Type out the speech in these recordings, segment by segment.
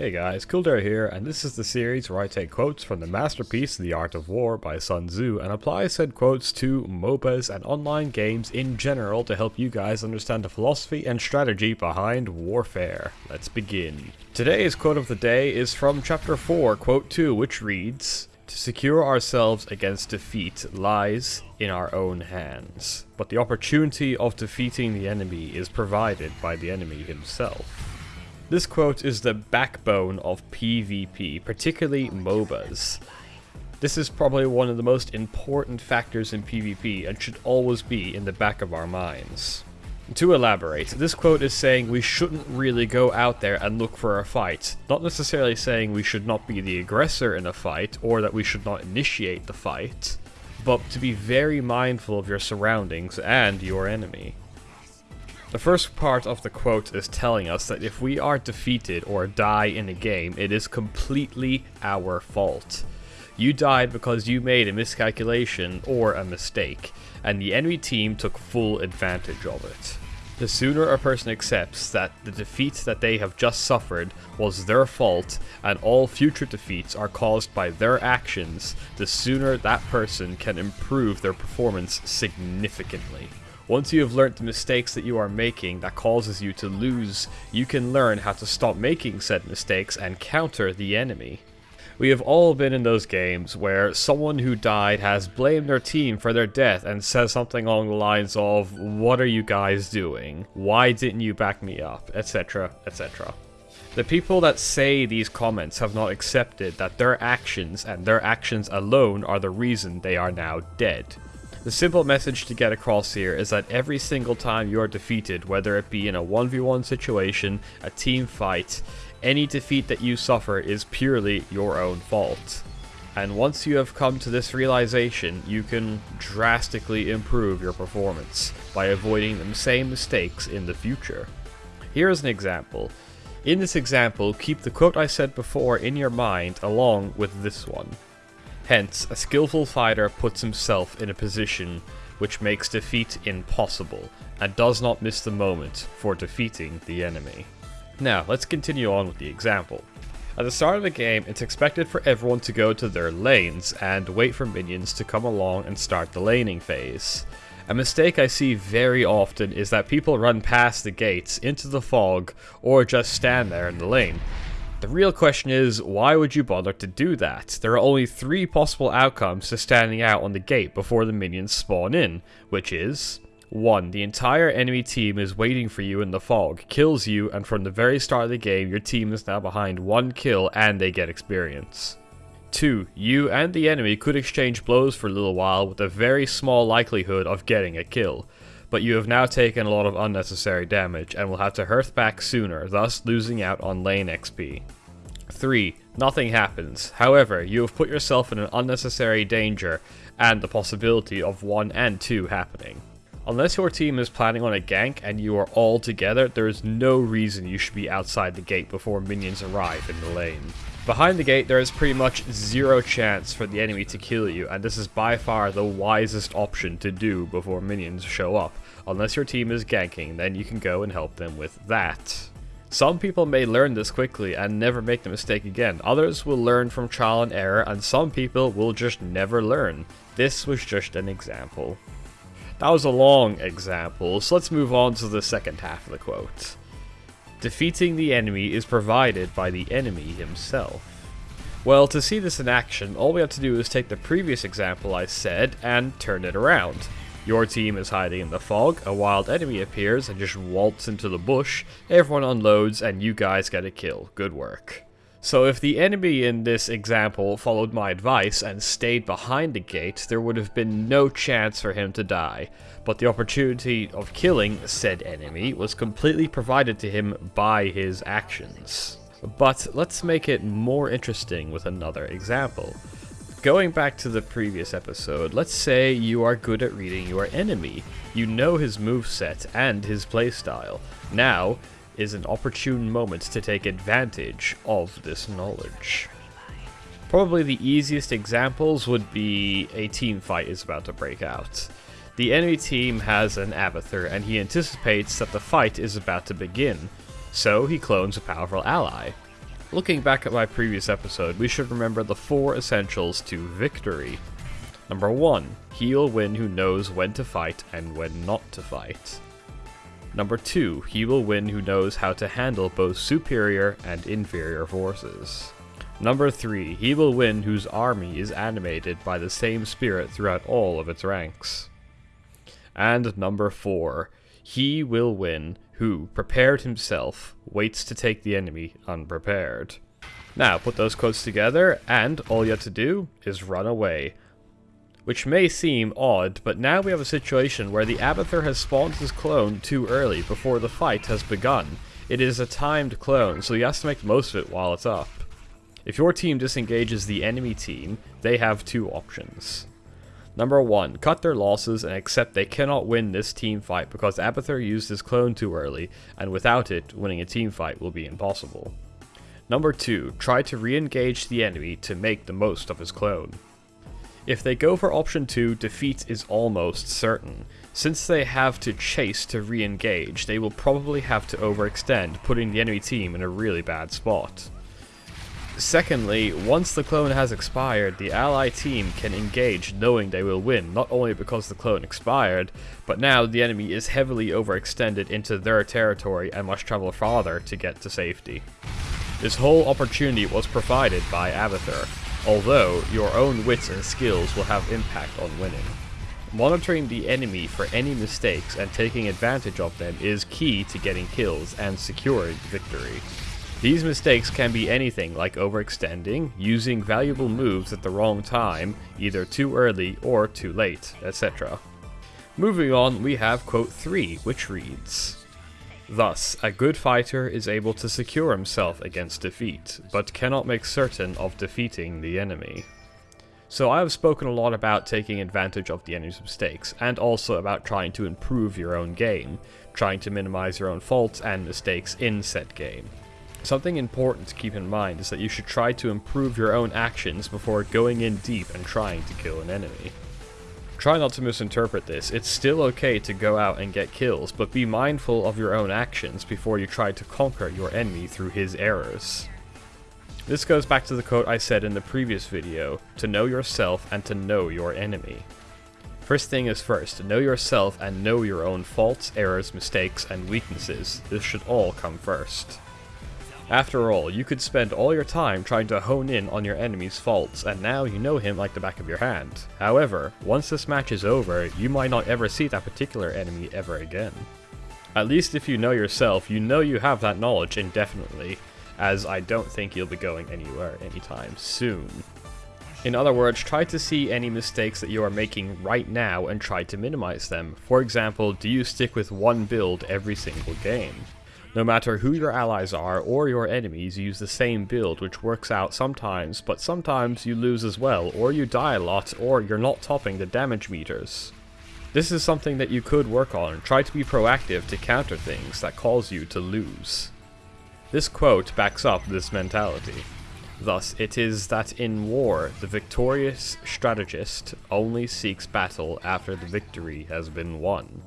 Hey guys, Kildare here, and this is the series where I take quotes from the masterpiece The Art of War by Sun Tzu and apply said quotes to MOBAs and online games in general to help you guys understand the philosophy and strategy behind warfare. Let's begin. Today's quote of the day is from chapter 4, quote 2, which reads, To secure ourselves against defeat lies in our own hands, but the opportunity of defeating the enemy is provided by the enemy himself. This quote is the backbone of PvP, particularly MOBAs. This is probably one of the most important factors in PvP and should always be in the back of our minds. To elaborate, this quote is saying we shouldn't really go out there and look for a fight, not necessarily saying we should not be the aggressor in a fight or that we should not initiate the fight, but to be very mindful of your surroundings and your enemy. The first part of the quote is telling us that if we are defeated or die in a game, it is completely our fault. You died because you made a miscalculation or a mistake, and the enemy team took full advantage of it. The sooner a person accepts that the defeat that they have just suffered was their fault and all future defeats are caused by their actions, the sooner that person can improve their performance significantly. Once you have learnt the mistakes that you are making that causes you to lose, you can learn how to stop making said mistakes and counter the enemy. We have all been in those games where someone who died has blamed their team for their death and says something along the lines of, what are you guys doing? Why didn't you back me up? etc, etc. The people that say these comments have not accepted that their actions and their actions alone are the reason they are now dead. The simple message to get across here is that every single time you are defeated, whether it be in a 1v1 situation, a team fight, any defeat that you suffer is purely your own fault. And once you have come to this realization, you can drastically improve your performance by avoiding the same mistakes in the future. Here is an example. In this example, keep the quote I said before in your mind along with this one. Hence, a skillful fighter puts himself in a position which makes defeat impossible, and does not miss the moment for defeating the enemy. Now, let's continue on with the example. At the start of the game, it's expected for everyone to go to their lanes and wait for minions to come along and start the laning phase. A mistake I see very often is that people run past the gates into the fog or just stand there in the lane, the real question is, why would you bother to do that? There are only three possible outcomes to standing out on the gate before the minions spawn in, which is 1. The entire enemy team is waiting for you in the fog, kills you, and from the very start of the game, your team is now behind one kill and they get experience. 2. You and the enemy could exchange blows for a little while with a very small likelihood of getting a kill but you have now taken a lot of unnecessary damage and will have to hearth back sooner, thus losing out on lane XP. 3. Nothing happens. However, you have put yourself in an unnecessary danger and the possibility of 1 and 2 happening. Unless your team is planning on a gank and you are all together, there is no reason you should be outside the gate before minions arrive in the lane. Behind the gate, there is pretty much zero chance for the enemy to kill you, and this is by far the wisest option to do before minions show up. Unless your team is ganking, then you can go and help them with that. Some people may learn this quickly and never make the mistake again. Others will learn from trial and error, and some people will just never learn. This was just an example. That was a long example, so let's move on to the second half of the quote. Defeating the enemy is provided by the enemy himself. Well, to see this in action, all we have to do is take the previous example I said and turn it around. Your team is hiding in the fog, a wild enemy appears and just waltz into the bush, everyone unloads and you guys get a kill. Good work. So if the enemy in this example followed my advice and stayed behind the gate, there would have been no chance for him to die. But the opportunity of killing said enemy was completely provided to him by his actions. But let's make it more interesting with another example. Going back to the previous episode, let's say you are good at reading your enemy. You know his moveset and his playstyle. Now, is an opportune moment to take advantage of this knowledge. Probably the easiest examples would be a team fight is about to break out. The enemy team has an Abathur and he anticipates that the fight is about to begin, so he clones a powerful ally. Looking back at my previous episode, we should remember the four essentials to victory. Number 1. He will win who knows when to fight and when not to fight. Number 2. He will win who knows how to handle both superior and inferior forces. Number 3. He will win whose army is animated by the same spirit throughout all of its ranks. And number 4. He will win who, prepared himself, waits to take the enemy unprepared. Now, put those quotes together, and all you have to do is run away. Which may seem odd, but now we have a situation where the Abathur has spawned his clone too early before the fight has begun. It is a timed clone, so he has to make the most of it while it's up. If your team disengages the enemy team, they have two options. Number 1. Cut their losses and accept they cannot win this team fight because Abathur used his clone too early, and without it, winning a team fight will be impossible. Number 2. Try to re-engage the enemy to make the most of his clone. If they go for option 2, defeat is almost certain. Since they have to chase to re-engage, they will probably have to overextend, putting the enemy team in a really bad spot. Secondly, once the clone has expired, the ally team can engage knowing they will win, not only because the clone expired, but now the enemy is heavily overextended into their territory and must travel farther to get to safety. This whole opportunity was provided by Abathur, although your own wits and skills will have impact on winning. Monitoring the enemy for any mistakes and taking advantage of them is key to getting kills and securing victory. These mistakes can be anything like overextending, using valuable moves at the wrong time, either too early or too late, etc. Moving on, we have quote 3, which reads, Thus, a good fighter is able to secure himself against defeat, but cannot make certain of defeating the enemy. So I have spoken a lot about taking advantage of the enemy's mistakes, and also about trying to improve your own game, trying to minimize your own faults and mistakes in said game. Something important to keep in mind is that you should try to improve your own actions before going in deep and trying to kill an enemy. Try not to misinterpret this, it's still okay to go out and get kills, but be mindful of your own actions before you try to conquer your enemy through his errors. This goes back to the quote I said in the previous video, to know yourself and to know your enemy. First thing is first, know yourself and know your own faults, errors, mistakes, and weaknesses. This should all come first. After all, you could spend all your time trying to hone in on your enemy's faults, and now you know him like the back of your hand. However, once this match is over, you might not ever see that particular enemy ever again. At least if you know yourself, you know you have that knowledge indefinitely, as I don't think you'll be going anywhere anytime soon. In other words, try to see any mistakes that you are making right now and try to minimize them. For example, do you stick with one build every single game? No matter who your allies are or your enemies use the same build which works out sometimes, but sometimes you lose as well, or you die a lot, or you're not topping the damage meters. This is something that you could work on, try to be proactive to counter things that cause you to lose. This quote backs up this mentality. Thus, it is that in war, the victorious strategist only seeks battle after the victory has been won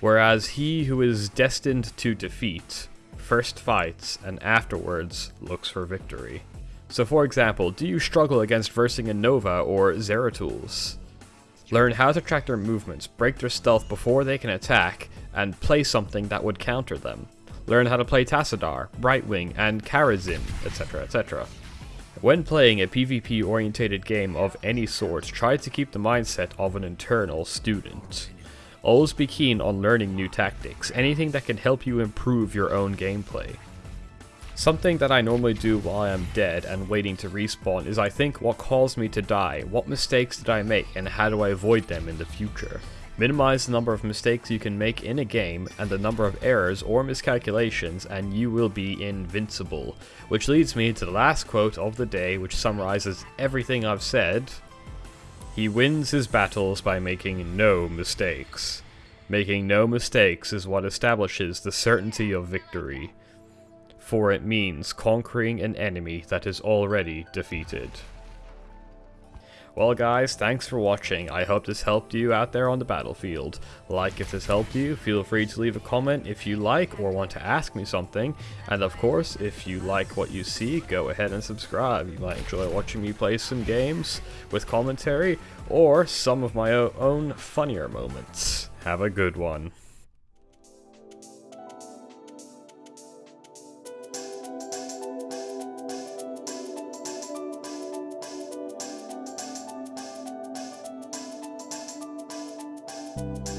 whereas he who is destined to defeat first fights and afterwards looks for victory. So for example, do you struggle against versing a Nova or Zeratul? Learn how to track their movements, break their stealth before they can attack, and play something that would counter them. Learn how to play Tassadar, Brightwing, and Kharazim, etc, etc. When playing a PvP orientated game of any sort, try to keep the mindset of an internal student. Always be keen on learning new tactics, anything that can help you improve your own gameplay. Something that I normally do while I am dead and waiting to respawn is I think what caused me to die, what mistakes did I make, and how do I avoid them in the future. Minimize the number of mistakes you can make in a game and the number of errors or miscalculations and you will be invincible. Which leads me to the last quote of the day which summarizes everything I've said, he wins his battles by making no mistakes. Making no mistakes is what establishes the certainty of victory, for it means conquering an enemy that is already defeated. Well guys, thanks for watching. I hope this helped you out there on the battlefield. Like if this helped you, feel free to leave a comment if you like or want to ask me something. And of course, if you like what you see, go ahead and subscribe. You might enjoy watching me play some games with commentary or some of my own funnier moments. Have a good one. Música